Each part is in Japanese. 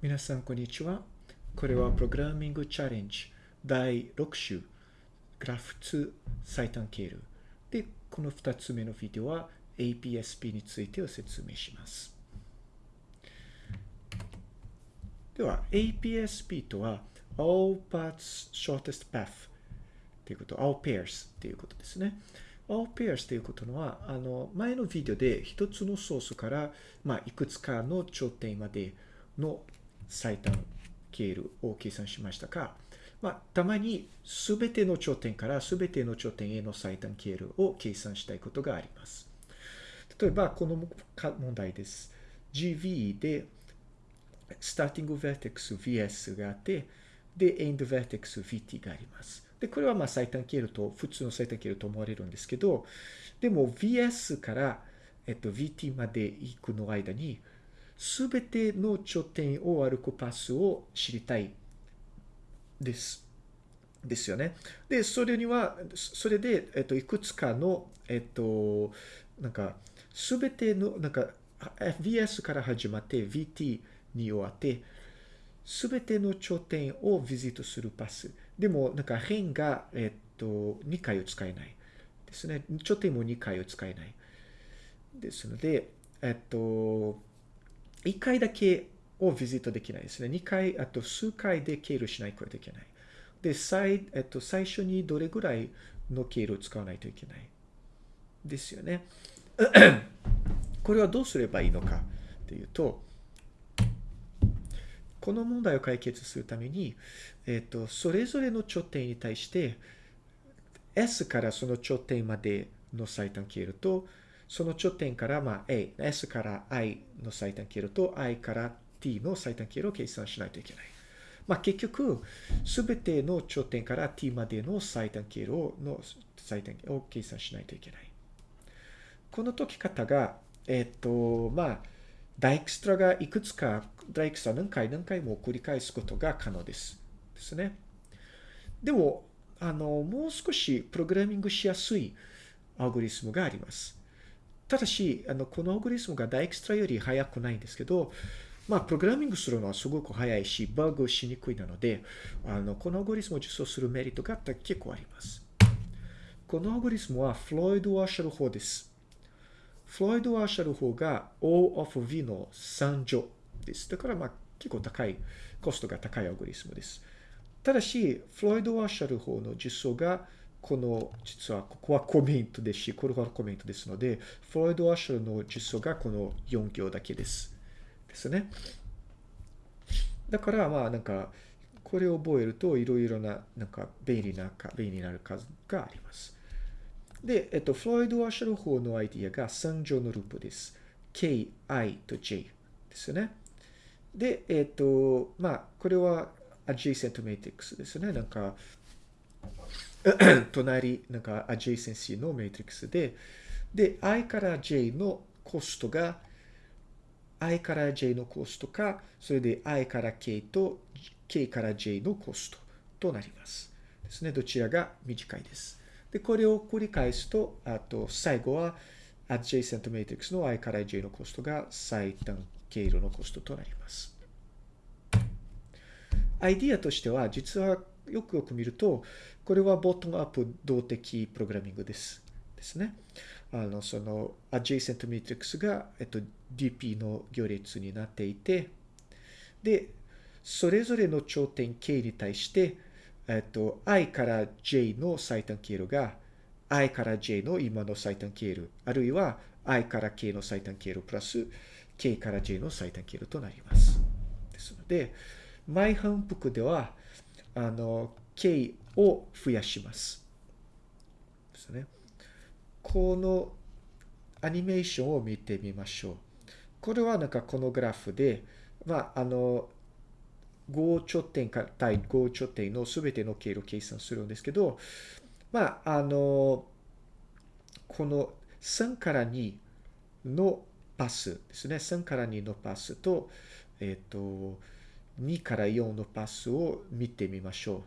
皆さん、こんにちは。これはプログラミングチャレンジ第6週、グラフ2最短経路。で、この2つ目のビデオは APSP についてを説明します。では、APSP とは All Paths Shortest Path ということ、All Pairs ということですね。All pairs ということのは、あの、前のビデオで一つのソースから、まあ、いくつかの頂点までの最短経路を計算しましたが、まあ、たまにすべての頂点からすべての頂点への最短経路を計算したいことがあります。例えば、この問題です。GV で、スターティング vertex VS があって、で、end vertex VT があります。で、これはまあ最短経路と、普通の最短経路と思われるんですけど、でも VS から、えっと、VT まで行くの間に、すべての頂点を歩くパスを知りたいです。ですよね。で、それには、それで、えっと、いくつかの、えっと、なんか、すべての、なんか、VS から始まって VT に終わって、すべての頂点をビジットするパス。でも、なんか変が、えっと、2回を使えない。ですね。頂点も2回を使えない。ですので、えっと、1回だけをビジットできないですね。2回、あと数回で経路しないといけない。で、最、えっと、最初にどれぐらいの経路を使わないといけない。ですよね。これはどうすればいいのかというと、この問題を解決するために、えっ、と、それぞれの頂点に対して、S からその頂点までの最短経路と、その頂点から、まあ、A、S から I の最短経路と、I から T の最短経路を計算しないといけない。まあ、結局、すべての頂点から T までの最短経路の最短を計算しないといけない。この解き方が、えっ、ー、と、まあ、ダイクストラがいくつか、ダイクストラ何回何回も繰り返すことが可能です。ですね。でも、あの、もう少しプログラミングしやすいアルゴリスムがあります。ただし、あの、このアルゴリスムがダイクストラより早くないんですけど、まあ、プログラミングするのはすごく早いし、バグしにくいなので、あの、このアルゴリスムを実装するメリットが結構あります。このアルゴリスムはフロイド・ワーシャル法です。フロイド・ワーシャル法が O of V の3乗です。だからまあ結構高い、コストが高いアルゴリスムです。ただし、フロイド・ワーシャル法の実装がこの、実はここはコメントですし、これはコメントですので、フロイド・ワーシャルの実装がこの4行だけです。ですね。だからまあなんか、これを覚えるといろいろな、なんか便利なか、便利になる数があります。で、えっと、フロイド・ワーシャル法のアイディアが3乗のループです。k, i と j ですね。で、えっと、まあ、これは adjacent matrix ですね。なんか、隣、なんか adjacency のメトリックスで、で、i から j のコストが、i から j のコストか、それで i から k と k から j のコストとなります。ですね。どちらが短いです。で、これを繰り返すと、あと、最後は、adjacent matrix の i から j のコストが最短経路のコストとなります。アイディアとしては、実はよくよく見ると、これはボトムアップ動的プログラミングです。ですね。あの、その、adjacent matrix が、えっと、DP の行列になっていて、で、それぞれの頂点 K に対して、えっと、i から j の最短経路が i から j の今の最短経路、あるいは i から k の最短経路プラス k から j の最短経路となります。ですので、前反復では、あの、k を増やします。ですね。このアニメーションを見てみましょう。これはなんかこのグラフで、まあ、あの、5頂点か対5頂点のすべての経路を計算するんですけど、まあ、あの、この3から2のパスですね。3から2のパスと、えっ、ー、と、2から4のパスを見てみましょう。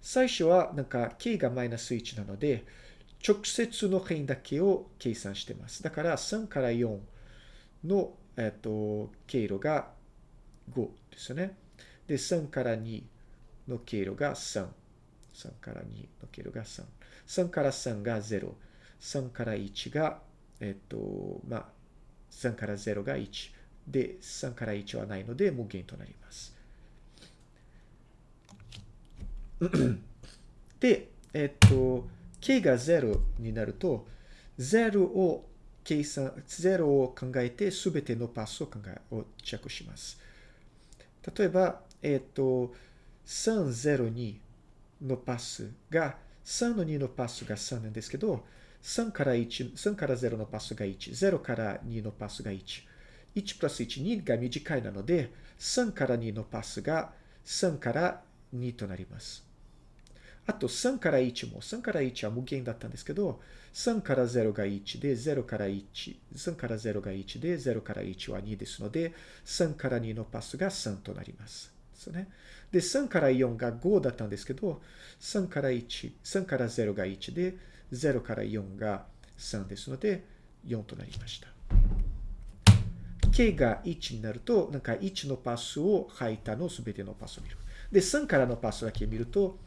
最初はなんか k がマイナス1なので、直接の辺だけを計算してます。だから3から4の、えっ、と経路が5ですよね。で、3から2の経路が3。3から2の経路が3。3から3が0。3から1が、えっと、まあ、3から0が1。で、3から1はないので無限となります。で、えっと、k が0になると、0を計算、0を考えて全てのパスを考え、をチェックします。例えば、えっと、302のパスが、3の2のパスが3なんですけど、3から1、3から0のパスが1、0から2のパスが1。1プラス1、2が短いなので、3から2のパスが3から2となります。あと3から1も、3から1は無限だったんですけど、3から0が1で、0から1、3から0が1で、0から1は2ですので、3から2のパスが3となります。ですね。で、3から4が5だったんですけど、3から1、3から0が1で、0から4が3ですので、4となりました。K が1になると、なんか1のパスを吐いたのすべてのパスを見る。で、3からのパスだけ見ると、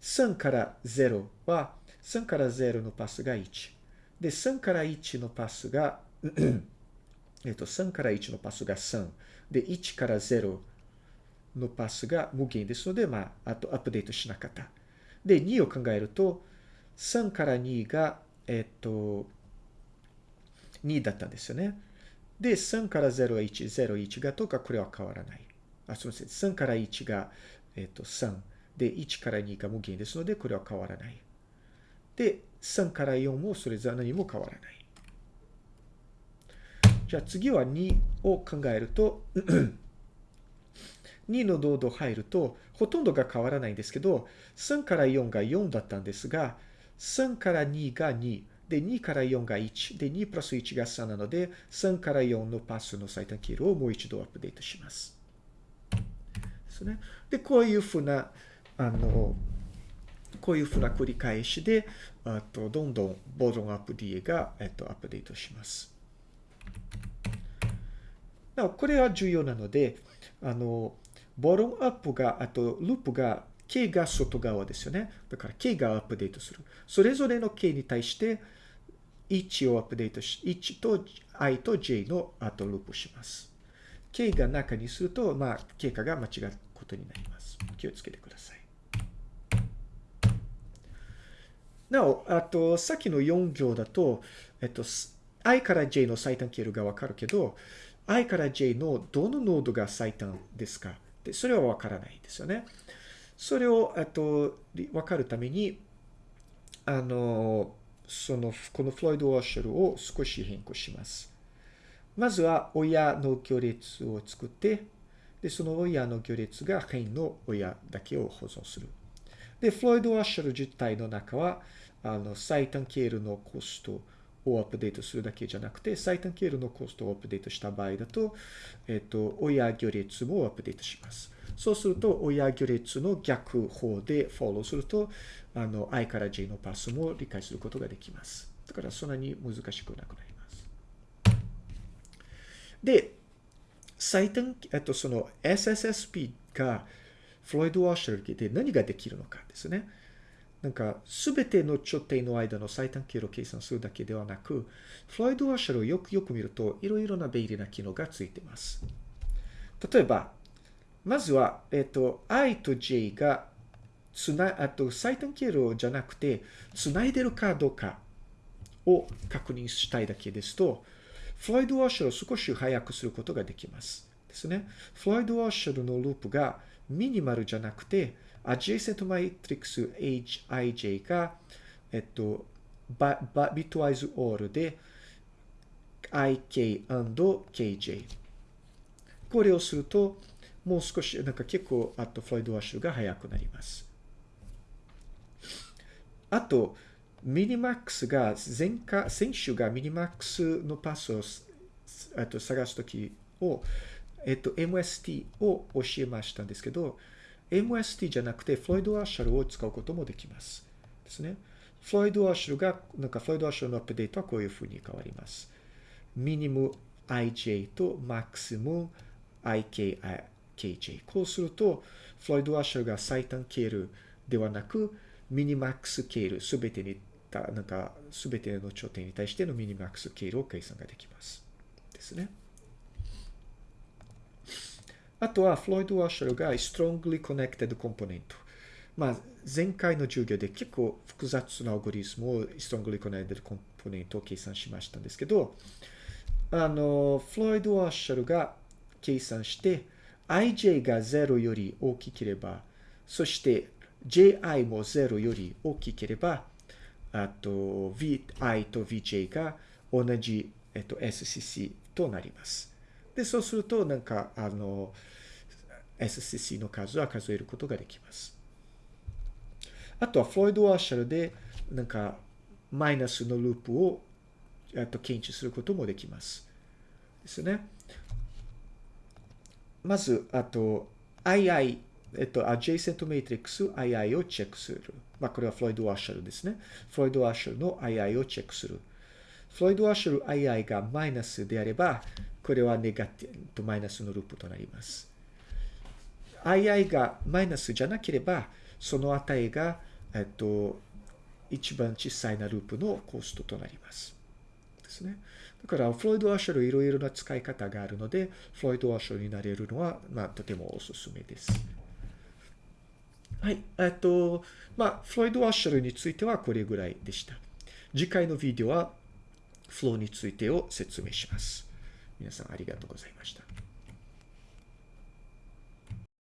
3から0は、3から0のパスが1。で、3から1のパスが えっと、3から1のパスが3。で、1から0のパスが無限ですので、まあ、あとアップデートしなかった。で、2を考えると、3から2が、えっと、2だったんですよね。で、3から0は1、0、1がとか、これは変わらない。あ、すみません。3から1が、えっと、3。で、1から2が無限ですので、これは変わらない。で、3から4もそれぞれ何も変わらない。じゃあ次は2を考えると 2の濃度入ると、ほとんどが変わらないんですけど、3から4が4だったんですが、3から2が2、で、2から4が1、で、2プラス1が3なので、3から4のパスの最短経路をもう一度アップデートします。ですね。で、こういうふうなあの、こういうふうな繰り返しで、あとどんどんボトムアップ DA が、えっと、アップデートします。なお、これは重要なので、あの、ボトムアップが、あとループが、K が外側ですよね。だから K がアップデートする。それぞれの K に対して、1をアップデートし、1と I と J の後ループします。K が中にすると、まあ、経過が間違うことになります。気をつけてください。なお、あと、さっきの4行だと、えっと、i から j の最短経路がわかるけど、i から j のどのノードが最短ですか？でそれはわからないんですよね。それを、えっと、わかるために、あの、その、このフロイド・ウォッシュルを少し変更します。まずは、親の行列を作って、で、その親の行列が変の親だけを保存する。で、フロイド・ワッシャル自体の中は、あの、最短経路のコストをアップデートするだけじゃなくて、最短経路のコストをアップデートした場合だと、えっと、親行列もアップデートします。そうすると、親行列の逆方でフォローすると、あの、i から j のパスも理解することができます。だから、そんなに難しくなくなります。で、最短、えっと、その SSSP が、フロイド・ワッシャーで何ができるのかですね。なんか、すべての頂点の間の最短経路を計算するだけではなく、フロイド・ワッシャルをよくよく見ると、いろいろな便利な機能がついています。例えば、まずは、えっと、i と j がつな、あと最短経路じゃなくて、つないでるかどうかを確認したいだけですと、フロイド・ワッシャルを少し早くすることができます。ですね。フロイド・ワッシャルのループがミニマルじゃなくて、adjacent matrix hij が、えっと、bitwise or で IK&KJ。これをすると、もう少し、なんか結構、あと、フロイドワッシュが速くなります。あと、ミニマックスが、前回、先週がミニマックスのパスを、あと、探すときを、えっと、MST を教えましたんですけど、MST じゃなくて、フロイド・アッシャルを使うこともできます。ですね。フロイド・アッシャルが、なんかフロイド・アッシャルのアップデートはこういうふうに変わります。ミニム IJ とマックスム IK kj。こうすると、フロイド・アッシャルが最短経路ではなく、ミニマックス経路、すべてに、なんか、すべての頂点に対してのミニマックス経路を計算ができます。ですね。あとは、フロイド・アッシャルが strongly connected component。まあ、前回の授業で結構複雑なアルゴリスムを strongly connected component を計算しましたんですけど、あの、フロイド・アッシャルが計算して、ij が0より大きければ、そして ji も0より大きければ、あと vi と vj が同じ、えっと、scc となります。で、そうすると、なんか、あの、SCC の数は数えることができます。あとは、フロイド・ワーシャルで、なんか、マイナスのループを、えっと、検知することもできます。ですね。まず、あと、II、えっと、adjacent matrix II をチェックする。まあ、これはフロイド・ワーシャルですね。フロイド・ワーシャルの II をチェックする。フロイド・ワーシャル II がマイナスであれば、これはネガティブと、マイナスのループとなります。II がマイナスじゃなければ、その値が、えっと、一番小さいなループのコストとなります。ですね。だから、フロイド・アシャルいろいろな使い方があるので、フロイド・アシャルになれるのは、まあ、とてもおすすめです。はい。えっと、まあ、フロイド・アシャルについてはこれぐらいでした。次回のビデオは、フローについてを説明します。皆さんありがとうございました。